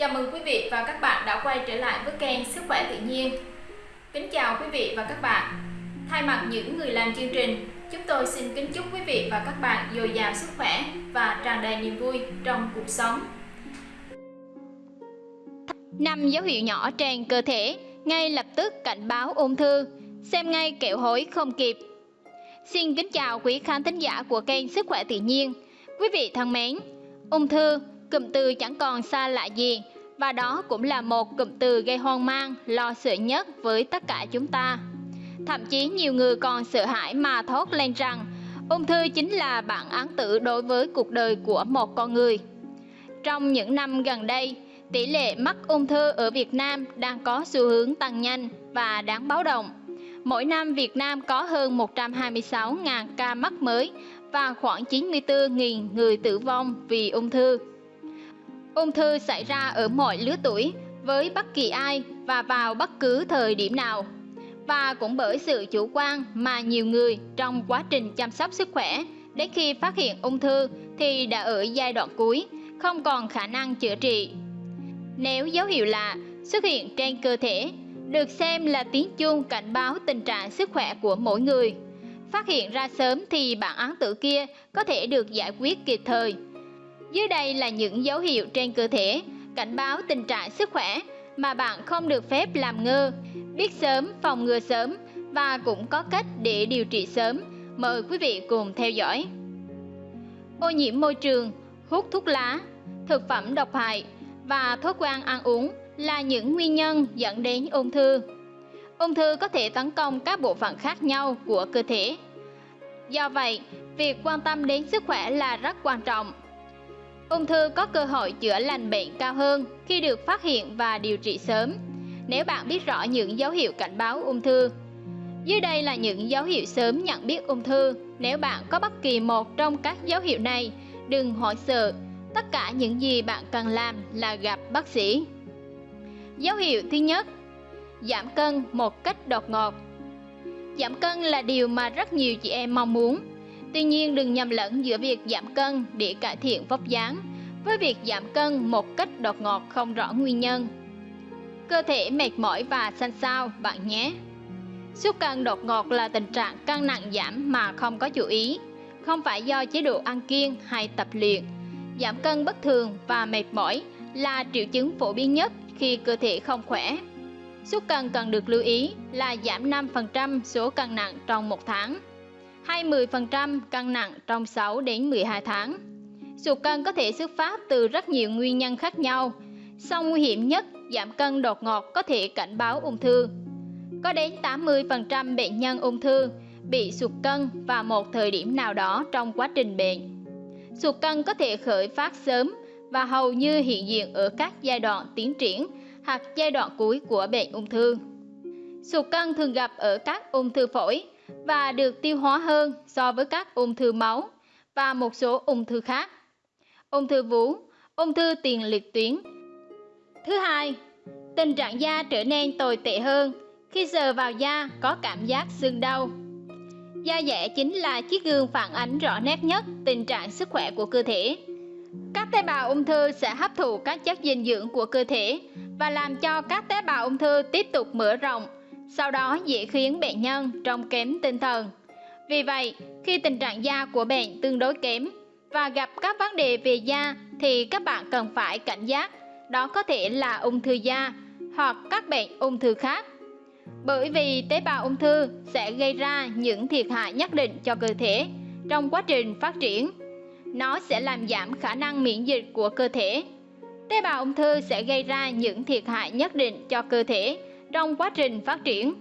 Chào mừng quý vị và các bạn đã quay trở lại với kênh Sức khỏe tự nhiên. Kính chào quý vị và các bạn. Thay mặt những người làm chương trình, chúng tôi xin kính chúc quý vị và các bạn dồi dào sức khỏe và tràn đầy niềm vui trong cuộc sống. Năm dấu hiệu nhỏ trên cơ thể ngay lập tức cảnh báo ung thư, xem ngay kẹo hối không kịp. Xin kính chào quý khán thính giả của kênh Sức khỏe tự nhiên. Quý vị thân mến, ung thư, cụm từ chẳng còn xa lạ gì và đó cũng là một cụm từ gây hoang mang, lo sợ nhất với tất cả chúng ta. Thậm chí nhiều người còn sợ hãi mà thốt lên rằng ung thư chính là bản án tử đối với cuộc đời của một con người. Trong những năm gần đây, tỷ lệ mắc ung thư ở Việt Nam đang có xu hướng tăng nhanh và đáng báo động. Mỗi năm Việt Nam có hơn 126.000 ca mắc mới và khoảng 94.000 người tử vong vì ung thư. Ung thư xảy ra ở mọi lứa tuổi với bất kỳ ai và vào bất cứ thời điểm nào. Và cũng bởi sự chủ quan mà nhiều người trong quá trình chăm sóc sức khỏe đến khi phát hiện ung thư thì đã ở giai đoạn cuối, không còn khả năng chữa trị. Nếu dấu hiệu lạ xuất hiện trên cơ thể, được xem là tiếng chuông cảnh báo tình trạng sức khỏe của mỗi người. Phát hiện ra sớm thì bản án tử kia có thể được giải quyết kịp thời. Dưới đây là những dấu hiệu trên cơ thể cảnh báo tình trạng sức khỏe mà bạn không được phép làm ngơ, biết sớm, phòng ngừa sớm và cũng có cách để điều trị sớm. Mời quý vị cùng theo dõi. Ô nhiễm môi trường, hút thuốc lá, thực phẩm độc hại và thói quen ăn uống là những nguyên nhân dẫn đến ung thư. Ung thư có thể tấn công các bộ phận khác nhau của cơ thể. Do vậy, việc quan tâm đến sức khỏe là rất quan trọng. Ung thư có cơ hội chữa lành bệnh cao hơn khi được phát hiện và điều trị sớm. Nếu bạn biết rõ những dấu hiệu cảnh báo ung thư, dưới đây là những dấu hiệu sớm nhận biết ung thư. Nếu bạn có bất kỳ một trong các dấu hiệu này, đừng hoảng sợ. Tất cả những gì bạn cần làm là gặp bác sĩ. Dấu hiệu thứ nhất, giảm cân một cách đột ngột. Giảm cân là điều mà rất nhiều chị em mong muốn. Tuy nhiên đừng nhầm lẫn giữa việc giảm cân để cải thiện vóc dáng với việc giảm cân một cách đột ngột không rõ nguyên nhân. Cơ thể mệt mỏi và xanh xao bạn nhé. Sút cân đột ngột là tình trạng cân nặng giảm mà không có chú ý, không phải do chế độ ăn kiêng hay tập luyện. Giảm cân bất thường và mệt mỏi là triệu chứng phổ biến nhất khi cơ thể không khỏe. Sút cân cần được lưu ý là giảm 5% số cân nặng trong một tháng, hay 10% cân nặng trong 6 đến 12 tháng. Sụt cân có thể xuất phát từ rất nhiều nguyên nhân khác nhau, song nguy hiểm nhất giảm cân đột ngột có thể cảnh báo ung thư. Có đến 80% bệnh nhân ung thư bị sụt cân vào một thời điểm nào đó trong quá trình bệnh. Sụt cân có thể khởi phát sớm và hầu như hiện diện ở các giai đoạn tiến triển hoặc giai đoạn cuối của bệnh ung thư. Sụt cân thường gặp ở các ung thư phổi và được tiêu hóa hơn so với các ung thư máu và một số ung thư khác. Ung thư vú, ung thư tiền liệt tuyến. Thứ hai, tình trạng da trở nên tồi tệ hơn khi sờ vào da có cảm giác sưng đau. Da dẻ chính là chiếc gương phản ánh rõ nét nhất tình trạng sức khỏe của cơ thể. Các tế bào ung thư sẽ hấp thụ các chất dinh dưỡng của cơ thể và làm cho các tế bào ung thư tiếp tục mở rộng, sau đó dễ khiến bệnh nhân trông kém tinh thần. Vì vậy, khi tình trạng da của bệnh tương đối kém và gặp các vấn đề về da thì các bạn cần phải cảnh giác, đó có thể là ung thư da hoặc các bệnh ung thư khác. Bởi vì tế bào ung thư sẽ gây ra những thiệt hại nhất định cho cơ thể trong quá trình phát triển nó sẽ làm giảm khả năng miễn dịch của cơ thể. Tế bào ung thư sẽ gây ra những thiệt hại nhất định cho cơ thể trong quá trình phát triển.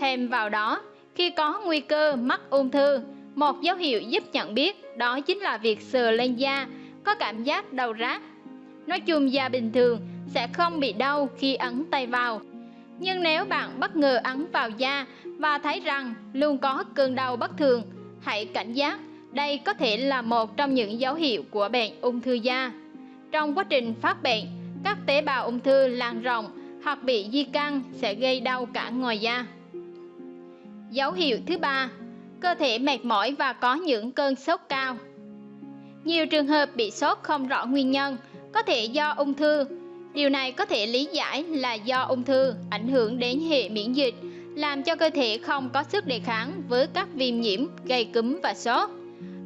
Thêm vào đó, khi có nguy cơ mắc ung thư, một dấu hiệu giúp nhận biết đó chính là việc sờ lên da có cảm giác đau rát. Nói chung da bình thường sẽ không bị đau khi ấn tay vào. Nhưng nếu bạn bất ngờ ấn vào da và thấy rằng luôn có cơn đau bất thường, hãy cảnh giác đây có thể là một trong những dấu hiệu của bệnh ung thư da. Trong quá trình phát bệnh, các tế bào ung thư lan rộng hoặc bị di căn sẽ gây đau cả ngoài da. Dấu hiệu thứ ba, cơ thể mệt mỏi và có những cơn sốt cao. Nhiều trường hợp bị sốt không rõ nguyên nhân, có thể do ung thư, Điều này có thể lý giải là do ung thư ảnh hưởng đến hệ miễn dịch, làm cho cơ thể không có sức đề kháng với các viêm nhiễm, gây cúm và sốt.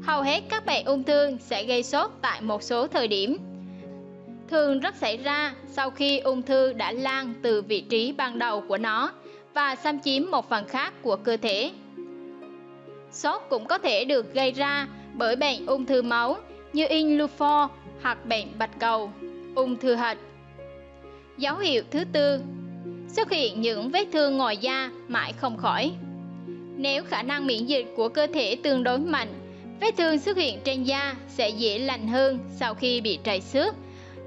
Hầu hết các bệnh ung thư sẽ gây sốt tại một số thời điểm. Thường rất xảy ra sau khi ung thư đã lan từ vị trí ban đầu của nó và xâm chiếm một phần khác của cơ thể. Sốt cũng có thể được gây ra bởi bệnh ung thư máu như in hoặc bệnh bạch cầu, ung thư hạch. Dấu hiệu thứ tư xuất hiện những vết thương ngoài da mãi không khỏi. Nếu khả năng miễn dịch của cơ thể tương đối mạnh, vết thương xuất hiện trên da sẽ dễ lành hơn sau khi bị trầy xước.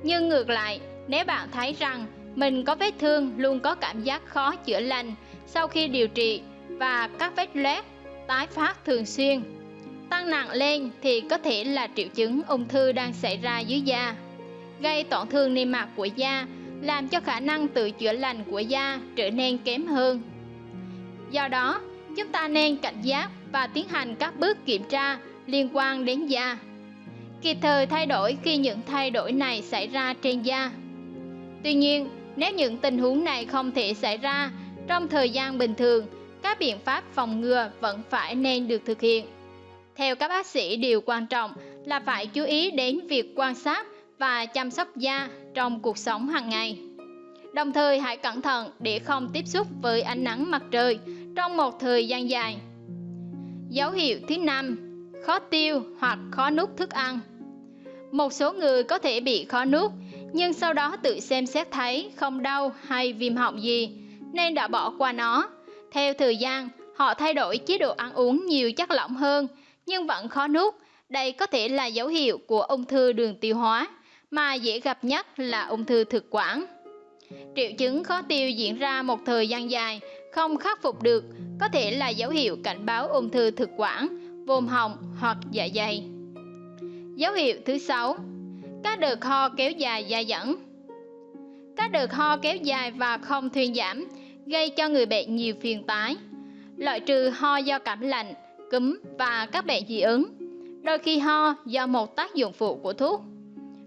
Nhưng ngược lại, nếu bạn thấy rằng mình có vết thương luôn có cảm giác khó chữa lành sau khi điều trị và các vết loét tái phát thường xuyên, tăng nặng lên thì có thể là triệu chứng ung thư đang xảy ra dưới da, gây tổn thương niêm mạc của da làm cho khả năng tự chữa lành của da trở nên kém hơn. Do đó, chúng ta nên cảnh giác và tiến hành các bước kiểm tra liên quan đến da. Kịp thời thay đổi khi những thay đổi này xảy ra trên da. Tuy nhiên, nếu những tình huống này không thể xảy ra trong thời gian bình thường, các biện pháp phòng ngừa vẫn phải nên được thực hiện. Theo các bác sĩ, điều quan trọng là phải chú ý đến việc quan sát và chăm sóc da trong cuộc sống hàng ngày. Đồng thời hãy cẩn thận để không tiếp xúc với ánh nắng mặt trời trong một thời gian dài. Dấu hiệu thứ năm, khó tiêu hoặc khó nuốt thức ăn. Một số người có thể bị khó nuốt, nhưng sau đó tự xem xét thấy không đau hay viêm họng gì, nên đã bỏ qua nó. Theo thời gian, họ thay đổi chế độ ăn uống nhiều chất lỏng hơn, nhưng vẫn khó nuốt. Đây có thể là dấu hiệu của ung thư đường tiêu hóa mà dễ gặp nhất là ung thư thực quản. Triệu chứng khó tiêu diễn ra một thời gian dài, không khắc phục được, có thể là dấu hiệu cảnh báo ung thư thực quản, vùng họng hoặc dạ dày. Dấu hiệu thứ sáu, các đợt ho kéo dài dài dẫn. Các đợt ho kéo dài và không thuyên giảm gây cho người bệnh nhiều phiền tái Loại trừ ho do cảm lạnh, cúm và các bệnh dị ứng. Đôi khi ho do một tác dụng phụ của thuốc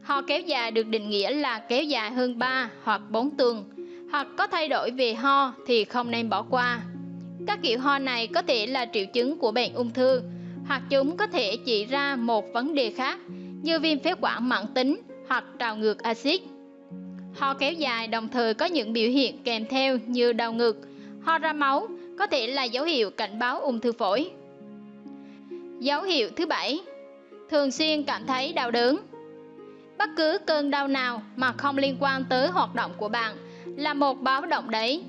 Ho kéo dài được định nghĩa là kéo dài hơn 3 hoặc 4 tuần, hoặc có thay đổi về ho thì không nên bỏ qua. Các kiểu ho này có thể là triệu chứng của bệnh ung thư, hoặc chúng có thể chỉ ra một vấn đề khác như viêm phế quản mãn tính hoặc trào ngược axit. Ho kéo dài đồng thời có những biểu hiện kèm theo như đau ngực, ho ra máu có thể là dấu hiệu cảnh báo ung thư phổi. Dấu hiệu thứ bảy, thường xuyên cảm thấy đau đớn, Bất cứ cơn đau nào mà không liên quan tới hoạt động của bạn là một báo động đấy.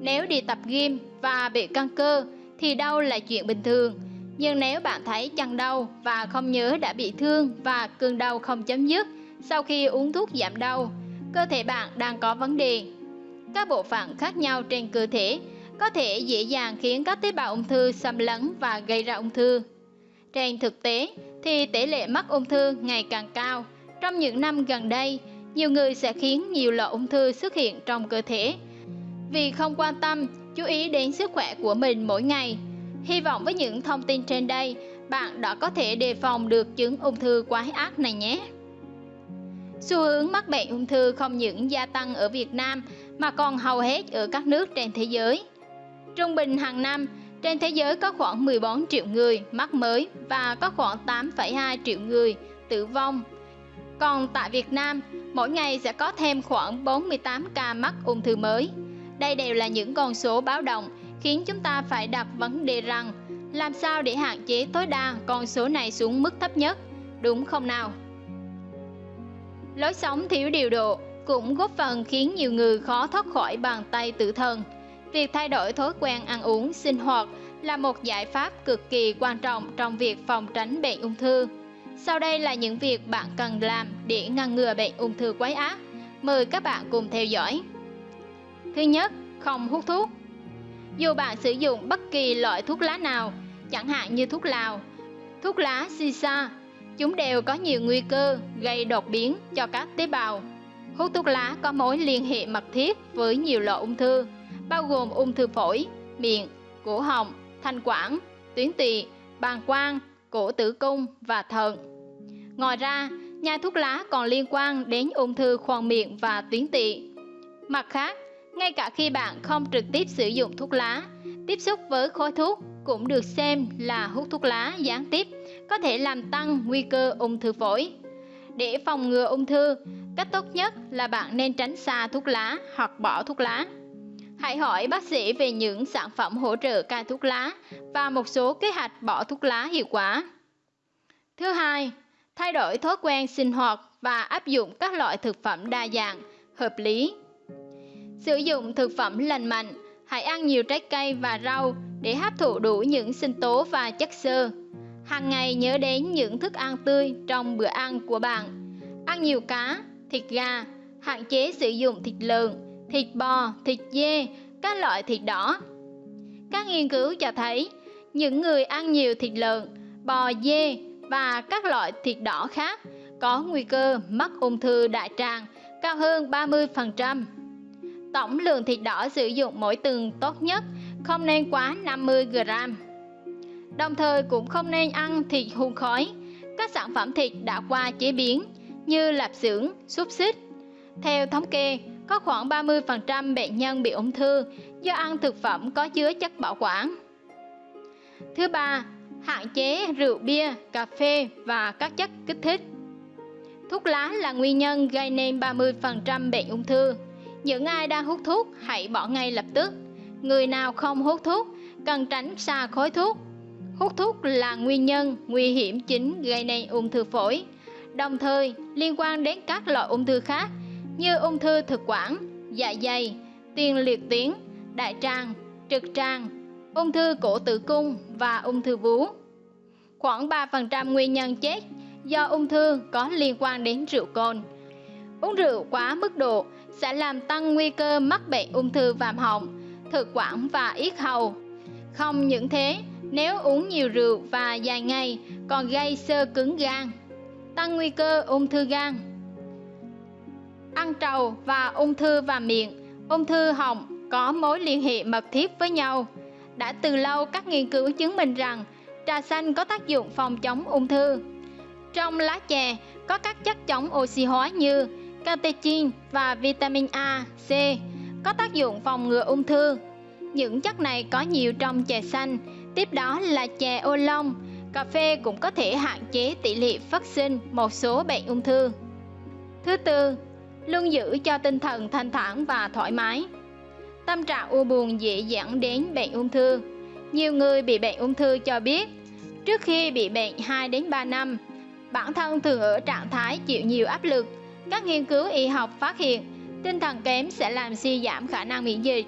Nếu đi tập gym và bị căng cơ thì đau là chuyện bình thường. Nhưng nếu bạn thấy chân đau và không nhớ đã bị thương và cơn đau không chấm dứt sau khi uống thuốc giảm đau, cơ thể bạn đang có vấn đề. Các bộ phận khác nhau trên cơ thể có thể dễ dàng khiến các tế bào ung thư xâm lấn và gây ra ung thư. Trên thực tế thì tỷ lệ mắc ung thư ngày càng cao trong những năm gần đây, nhiều người sẽ khiến nhiều loại ung thư xuất hiện trong cơ thể vì không quan tâm, chú ý đến sức khỏe của mình mỗi ngày. Hy vọng với những thông tin trên đây, bạn đã có thể đề phòng được chứng ung thư quái ác này nhé. Xu hướng mắc bệnh ung thư không những gia tăng ở Việt Nam mà còn hầu hết ở các nước trên thế giới. Trung bình hàng năm, trên thế giới có khoảng 14 triệu người mắc mới và có khoảng 8,2 triệu người tử vong còn tại Việt Nam, mỗi ngày sẽ có thêm khoảng 48 ca mắc ung thư mới. Đây đều là những con số báo động khiến chúng ta phải đặt vấn đề rằng làm sao để hạn chế tối đa con số này xuống mức thấp nhất, đúng không nào? Lối sống thiếu điều độ cũng góp phần khiến nhiều người khó thoát khỏi bàn tay tử thần. Việc thay đổi thói quen ăn uống, sinh hoạt là một giải pháp cực kỳ quan trọng trong việc phòng tránh bệnh ung thư. Sau đây là những việc bạn cần làm để ngăn ngừa bệnh ung thư quái ác. Mời các bạn cùng theo dõi. Thứ nhất, không hút thuốc. Dù bạn sử dụng bất kỳ loại thuốc lá nào, chẳng hạn như thuốc lào, thuốc lá shisha, chúng đều có nhiều nguy cơ gây đột biến cho các tế bào. Hút thuốc lá có mối liên hệ mật thiết với nhiều loại ung thư, bao gồm ung thư phổi, miệng, cổ họng, thanh quản, tuyến tỵ, bàng quang, cổ tử cung và thận. Ngoài ra, nhai thuốc lá còn liên quan đến ung thư khoang miệng và tuyến tỵ. Mặt khác, ngay cả khi bạn không trực tiếp sử dụng thuốc lá, tiếp xúc với khói thuốc cũng được xem là hút thuốc lá gián tiếp có thể làm tăng nguy cơ ung thư phổi. Để phòng ngừa ung thư, cách tốt nhất là bạn nên tránh xa thuốc lá hoặc bỏ thuốc lá. Hãy hỏi bác sĩ về những sản phẩm hỗ trợ cai thuốc lá và một số kế hoạch bỏ thuốc lá hiệu quả. Thứ hai, thay đổi thói quen sinh hoạt và áp dụng các loại thực phẩm đa dạng, hợp lý. Sử dụng thực phẩm lành mạnh, hãy ăn nhiều trái cây và rau để hấp thụ đủ những sinh tố và chất xơ. Hàng ngày nhớ đến những thức ăn tươi trong bữa ăn của bạn. Ăn nhiều cá, thịt gà, hạn chế sử dụng thịt lợn, thịt bò, thịt dê, các loại thịt đỏ. Các nghiên cứu cho thấy, những người ăn nhiều thịt lợn, bò dê và các loại thịt đỏ khác có nguy cơ mắc ung thư đại tràng cao hơn 30%. Tổng lượng thịt đỏ sử dụng mỗi tuần tốt nhất không nên quá 50 g. Đồng thời cũng không nên ăn thịt hun khói, các sản phẩm thịt đã qua chế biến như lạp xưởng, xúc xích. Theo thống kê, có khoảng 30% bệnh nhân bị ung thư do ăn thực phẩm có chứa chất bảo quản. Thứ ba, hạn chế rượu bia, cà phê và các chất kích thích. Thuốc lá là nguyên nhân gây nên 30% bệnh ung thư. Những ai đang hút thuốc hãy bỏ ngay lập tức. Người nào không hút thuốc cần tránh xa khói thuốc. Hút thuốc là nguyên nhân nguy hiểm chính gây nên ung thư phổi, đồng thời liên quan đến các loại ung thư khác như ung thư thực quản, dạ dày, tiền liệt tuyến, đại tràng, trực tràng, ung thư cổ tử cung và ung thư vú. Khoảng 3% nguyên nhân chết do ung thư có liên quan đến rượu cồn. Uống rượu quá mức độ sẽ làm tăng nguy cơ mắc bệnh ung thư vàm họng, thực quản và yết hầu. Không những thế, nếu uống nhiều rượu và dài ngày còn gây sơ cứng gan, tăng nguy cơ ung thư gan. Ăn trầu và ung thư và miệng, ung thư họng có mối liên hệ mật thiết với nhau. Đã từ lâu các nghiên cứu chứng minh rằng trà xanh có tác dụng phòng chống ung thư. Trong lá chè có các chất chống oxy hóa như catechin và vitamin A, C có tác dụng phòng ngừa ung thư. Những chất này có nhiều trong chè xanh, tiếp đó là chè ô long. Cà phê cũng có thể hạn chế tỷ lệ phát sinh một số bệnh ung thư. Thứ tư, luôn giữ cho tinh thần thanh thản và thoải mái. Tâm trạng u buồn dễ dẫn đến bệnh ung thư. Nhiều người bị bệnh ung thư cho biết, trước khi bị bệnh 2 đến 3 năm, bản thân thường ở trạng thái chịu nhiều áp lực. Các nghiên cứu y học phát hiện, tinh thần kém sẽ làm suy giảm khả năng miễn dịch.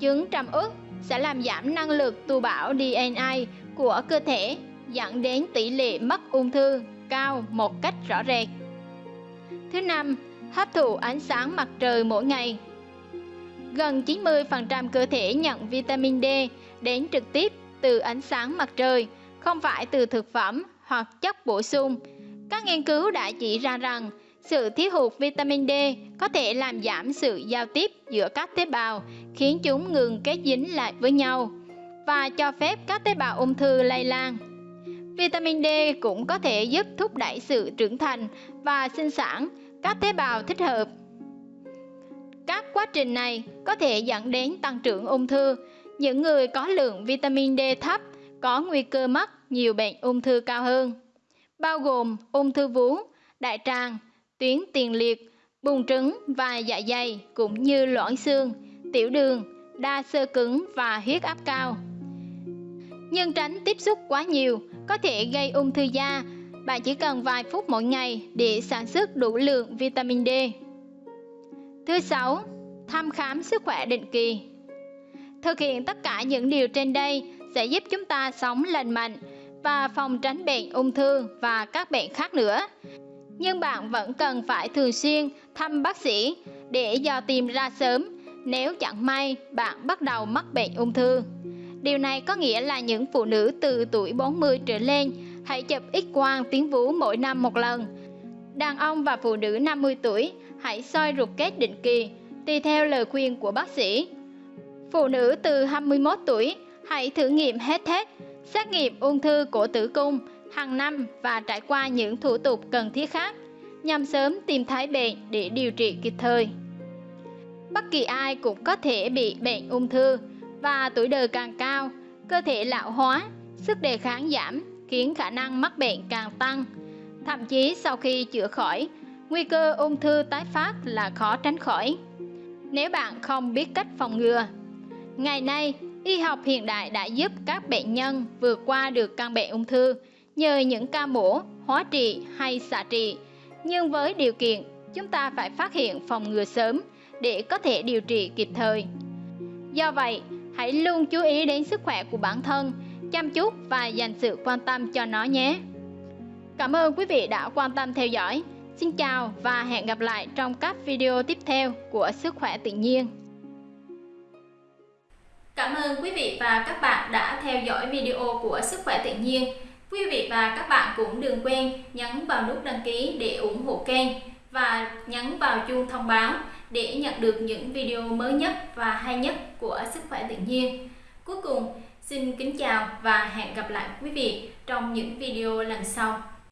Chứng trầm uất sẽ làm giảm năng lực tu bảo DNA của cơ thể, dẫn đến tỷ lệ mắc ung thư cao một cách rõ rệt. Thứ năm, hấp thụ ánh sáng mặt trời mỗi ngày. Gần 90% cơ thể nhận vitamin D đến trực tiếp từ ánh sáng mặt trời, không phải từ thực phẩm hoặc chất bổ sung. Các nghiên cứu đã chỉ ra rằng sự thiếu hụt vitamin D có thể làm giảm sự giao tiếp giữa các tế bào, khiến chúng ngừng kết dính lại với nhau và cho phép các tế bào ung thư lây lan. Vitamin D cũng có thể giúp thúc đẩy sự trưởng thành và sinh sản các tế bào thích hợp. Các quá trình này có thể dẫn đến tăng trưởng ung thư. Những người có lượng vitamin D thấp có nguy cơ mắc nhiều bệnh ung thư cao hơn, bao gồm ung thư vú, đại tràng, tuyến tiền liệt, bùn trứng và dạ dày cũng như loãng xương, tiểu đường, đa xơ cứng và huyết áp cao. Nhưng tránh tiếp xúc quá nhiều có thể gây ung thư da. Bạn chỉ cần vài phút mỗi ngày để sản xuất đủ lượng vitamin D. Thứ sáu, thăm khám sức khỏe định kỳ. Thực hiện tất cả những điều trên đây sẽ giúp chúng ta sống lành mạnh và phòng tránh bệnh ung thư và các bệnh khác nữa. Nhưng bạn vẫn cần phải thường xuyên thăm bác sĩ để dò tìm ra sớm nếu chẳng may bạn bắt đầu mắc bệnh ung thư. Điều này có nghĩa là những phụ nữ từ tuổi 40 trở lên hãy chụp x-quang tuyến vú mỗi năm một lần. Đàn ông và phụ nữ 50 tuổi hãy soi ruột kết định kỳ, tùy theo lời khuyên của bác sĩ. Phụ nữ từ 21 tuổi hãy thử nghiệm hết hết, xét nghiệm ung thư cổ tử cung hàng năm và trải qua những thủ tục cần thiết khác. nhằm sớm tìm thấy bệnh để điều trị kịp thời. Bất kỳ ai cũng có thể bị bệnh ung thư và tuổi đời càng cao, cơ thể lão hóa, sức đề kháng giảm khiến khả năng mắc bệnh càng tăng. Thậm chí sau khi chữa khỏi, nguy cơ ung thư tái phát là khó tránh khỏi. Nếu bạn không biết cách phòng ngừa. Ngày nay, y học hiện đại đã giúp các bệnh nhân vượt qua được căn bệnh ung thư nhờ những ca mổ, hóa trị hay xạ trị. Nhưng với điều kiện, chúng ta phải phát hiện phòng ngừa sớm để có thể điều trị kịp thời. Do vậy, hãy luôn chú ý đến sức khỏe của bản thân, chăm chút và dành sự quan tâm cho nó nhé. Cảm ơn quý vị đã quan tâm theo dõi. Xin chào và hẹn gặp lại trong các video tiếp theo của Sức khỏe tự nhiên. Cảm ơn quý vị và các bạn đã theo dõi video của Sức khỏe tự nhiên. Quý vị và các bạn cũng đừng quên nhấn vào nút đăng ký để ủng hộ kênh và nhấn vào chuông thông báo để nhận được những video mới nhất và hay nhất của Sức khỏe tự nhiên. Cuối cùng, xin kính chào và hẹn gặp lại quý vị trong những video lần sau.